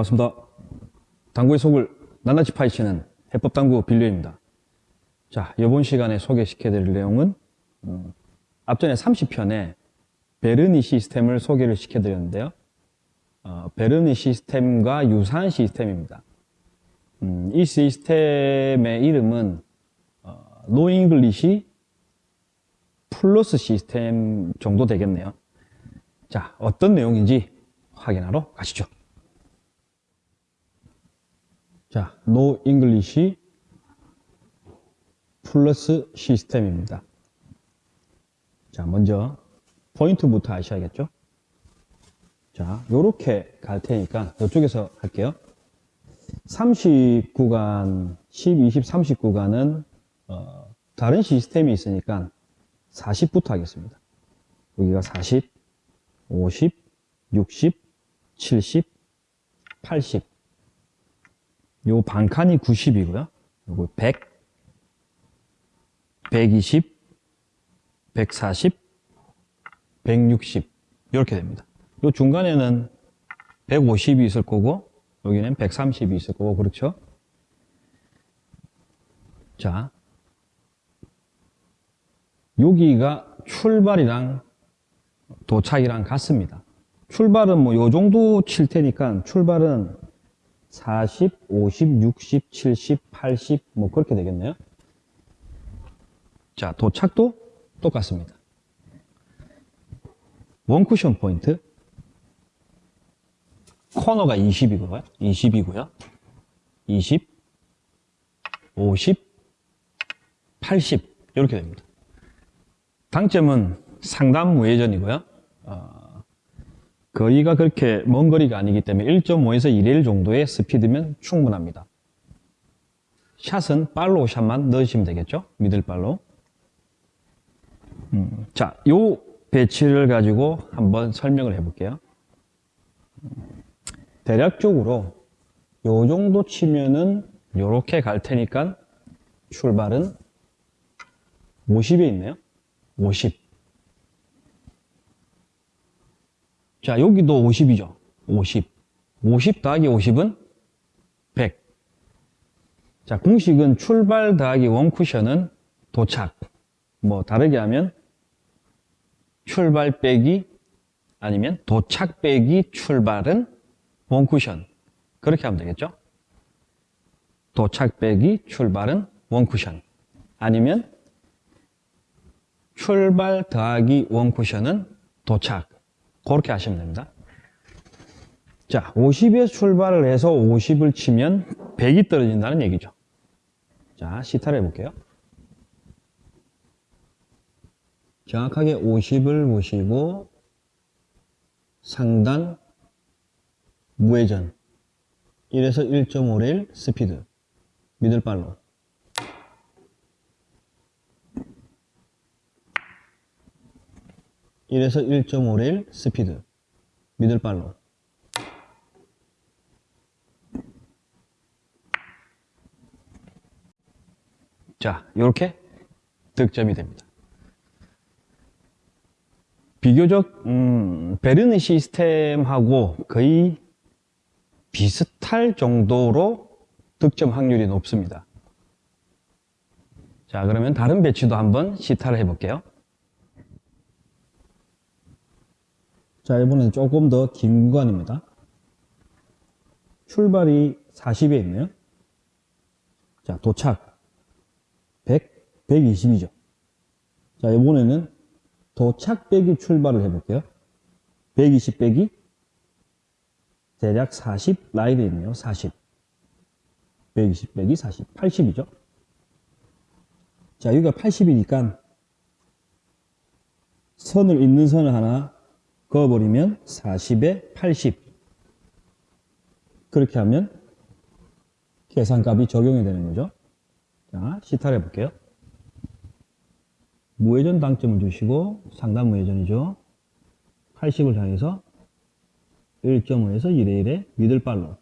반갑습니다. 당구의 속을 낱낱이 파헤치는 해법당구 빌려입니다. 자, 이번 시간에 소개시켜드릴 내용은 음, 앞전에 30편에 베르니 시스템을 소개를 시켜드렸는데요. 어, 베르니 시스템과 유사한 시스템입니다. 음, 이 시스템의 이름은 어, no English 플러스 시스템 정도 되겠네요. 자, 어떤 내용인지 확인하러 가시죠. 자, no English 플러스 시스템입니다. 자, 먼저 포인트부터 아셔야겠죠? 자, 요렇게 갈 테니까 이쪽에서 할게요. 30구간, 10, 20, 30구간은 어, 다른 시스템이 있으니까 40부터 하겠습니다. 여기가 40, 50, 60, 70, 80. 요 반칸이 90이고요. 요거 100, 120, 140, 160 이렇게 됩니다. 요 중간에는 150이 있을 거고 여기는 130이 있을 거고 그렇죠? 자 여기가 출발이랑 도착이랑 같습니다. 출발은 뭐 요 정도 칠 테니까 출발은 40, 50, 60, 70, 80 뭐 그렇게 되겠네요. 자, 도착도 똑같습니다. 원쿠션 포인트 코너가 20이고요. 20이고요. 20, 50, 80 이렇게 됩니다. 당점은 상단 무회전이고요. 어, 거리가 그렇게 먼 거리가 아니기 때문에 1.5에서 2rail 정도의 스피드면 충분합니다. 샷은 follow shot만 넣으시면 되겠죠? middle follow. 음, 자, 요 배치를 가지고 한번 설명을 해볼게요. 대략적으로 요 정도 치면은 요렇게 갈 테니까 출발은 50에 있네요. 50. 자, 여기도 50이죠. 50. 50 더하기 50은 100. 자, 공식은 출발 더하기 원쿠션은 도착. 뭐, 다르게 하면 출발 빼기 아니면 도착 빼기 출발은 원쿠션. 그렇게 하면 되겠죠? 도착 빼기 출발은 원쿠션. 아니면 출발 더하기 원쿠션은 도착. 그렇게 하시면 됩니다. 자, 50에서 출발을 해서 50을 치면 100이 떨어진다는 얘기죠. 자, 시타를 해볼게요. 정확하게 50을 보시고 상단 무회전 1에서 1.5레일 스피드 미들발로 (1에서 1.5레일 스피드 미들발로 자 이렇게 득점이 됩니다 비교적 음, 베르니 시스템하고 거의 비슷할 정도로 득점 확률이 높습니다. 자 그러면 다른 배치도 한번 시타를 해볼게요. 자 이번엔 조금 더 긴 구간입니다. 출발이 40에 있네요. 자 도착 100, 120이죠. 자 이번에는 도착 빼기 출발을 해볼게요. 120 빼기 대략 40 라인에 있네요. 40 120 빼기 40 80이죠. 자 여기가 80이니까 선을 있는 선을 하나 그어버리면 40에 80 그렇게 하면 계산값이 적용이 되는 거죠. 자 시타를 해볼게요. 무회전 당점을 주시고 상단 무회전이죠. 80을 향해서 1.5에서 2레일의 미들발로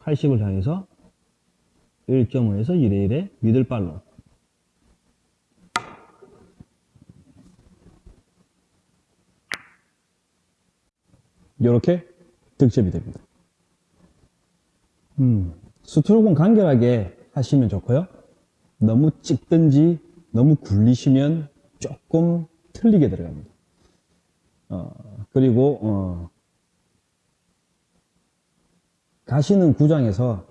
8 0을 향해서 일 경우에서 1의 1에 믿을 발로 이렇게 득점이 됩니다. 음, 수트로은 간결하게 하시면 좋고요. 너무 찍든지 너무 굴리시면 조금 틀리게 들어갑니다. 어, 그리고 어, 가시는 구장에서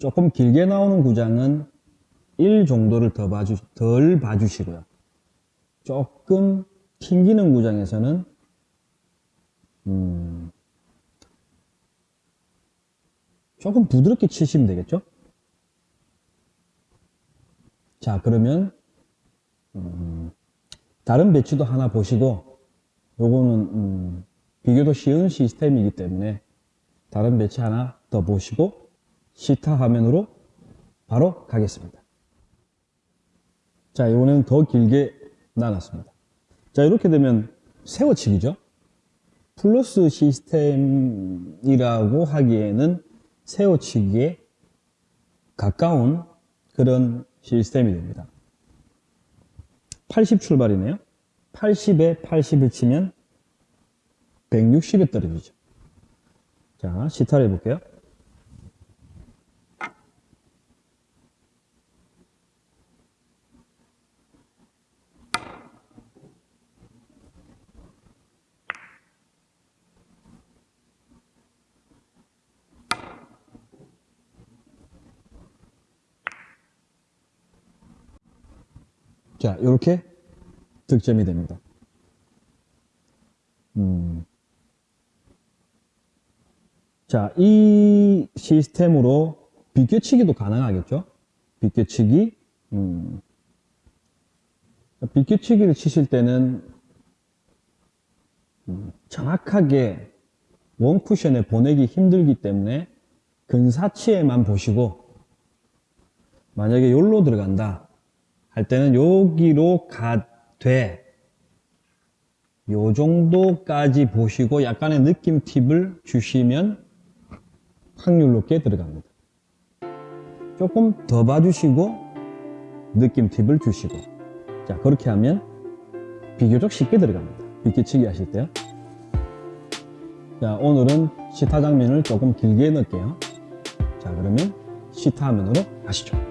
조금 길게 나오는 구장은 1 정도를 더 봐주, 덜 봐주시고요. 조금 튕기는 구장에서는 음, 조금 부드럽게 치시면 되겠죠? 자, 그러면 음, 다른 배치도 하나 보시고 요거는 음, 비교도 쉬운 시스템이기 때문에 다른 배치 하나 더 보시고 시타 화면으로 바로 가겠습니다. 자, 이번에는 더 길게 나눴습니다. 자, 이렇게 되면 세워치기죠. 플러스 시스템이라고 하기에는 세워치기에 가까운 그런 시스템이 됩니다. 80 출발이네요. 80에 80을 치면 160에 떨어지죠. 자, 시타를 해볼게요. 자, 이렇게 득점이 됩니다. 음. 자, 이 시스템으로 비껴치기도 가능하겠죠? 비껴치기. 음. 비껴치기를 치실 때는 음, 정확하게 원 쿠션에 보내기 힘들기 때문에 근사치에만 보시고 만약에 열로 들어간다 할 때는 여기로 가되 요 정도까지 보시고 약간의 느낌 팁을 주시면 확률 높게 들어갑니다. 조금 더 봐주시고 느낌 팁을 주시고 자 그렇게 하면 비교적 쉽게 들어갑니다. 비키치기 하실 때요. 자 오늘은 시타 장면을 조금 길게 넣을게요. 자 그러면 시타 화면으로 가시죠.